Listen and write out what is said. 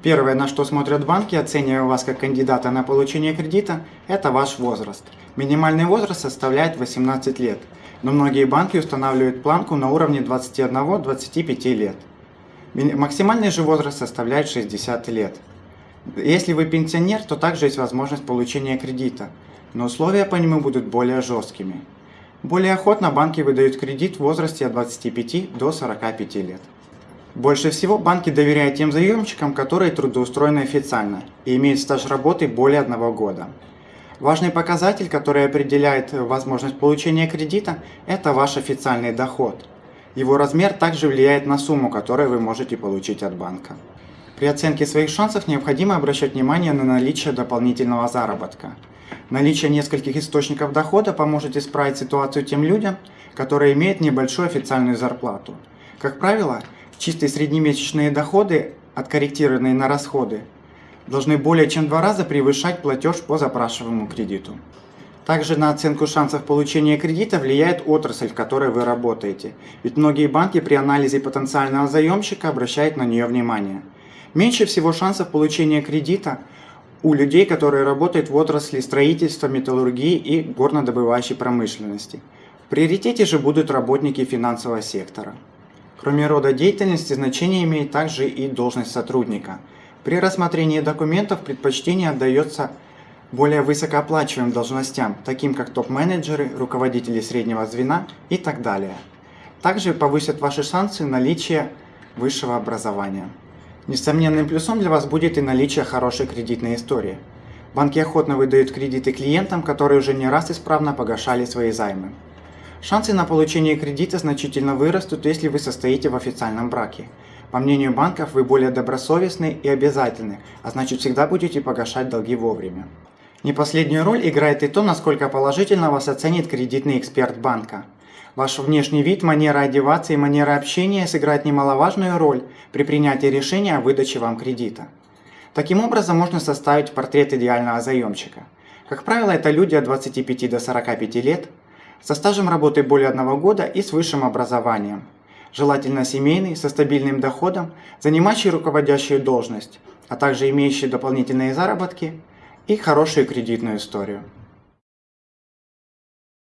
Первое, на что смотрят банки, оценивая вас как кандидата на получение кредита, это ваш возраст. Минимальный возраст составляет 18 лет, но многие банки устанавливают планку на уровне 21-25 лет. Максимальный же возраст составляет 60 лет. Если вы пенсионер, то также есть возможность получения кредита, но условия по нему будут более жесткими. Более охотно банки выдают кредит в возрасте от 25 до 45 лет. Больше всего банки доверяют тем заемщикам, которые трудоустроены официально и имеют стаж работы более одного года. Важный показатель, который определяет возможность получения кредита, это ваш официальный доход. Его размер также влияет на сумму, которую вы можете получить от банка. При оценке своих шансов необходимо обращать внимание на наличие дополнительного заработка. Наличие нескольких источников дохода поможет исправить ситуацию тем людям, которые имеют небольшую официальную зарплату. Как правило, чистые среднемесячные доходы, откорректированные на расходы, должны более чем два раза превышать платеж по запрашиваемому кредиту. Также на оценку шансов получения кредита влияет отрасль, в которой вы работаете, ведь многие банки при анализе потенциального заемщика обращают на нее внимание. Меньше всего шансов получения кредита у людей, которые работают в отрасли строительства, металлургии и горнодобывающей промышленности. В приоритете же будут работники финансового сектора. Кроме рода деятельности, значение имеет также и должность сотрудника. При рассмотрении документов предпочтение отдается более высокооплачиваемым должностям, таким как топ-менеджеры, руководители среднего звена и так далее. Также повысят ваши шансы наличия высшего образования. Несомненным плюсом для вас будет и наличие хорошей кредитной истории. Банки охотно выдают кредиты клиентам, которые уже не раз исправно погашали свои займы. Шансы на получение кредита значительно вырастут, если вы состоите в официальном браке. По мнению банков, вы более добросовестны и обязательны, а значит всегда будете погашать долги вовремя. Не последнюю роль играет и то, насколько положительно вас оценит кредитный эксперт банка. Ваш внешний вид, манера одеваться и манера общения сыграют немаловажную роль при принятии решения о выдаче вам кредита. Таким образом можно составить портрет идеального заемщика. Как правило, это люди от 25 до 45 лет, со стажем работы более одного года и с высшим образованием. Желательно семейный, со стабильным доходом, занимающий руководящую должность, а также имеющий дополнительные заработки и хорошую кредитную историю.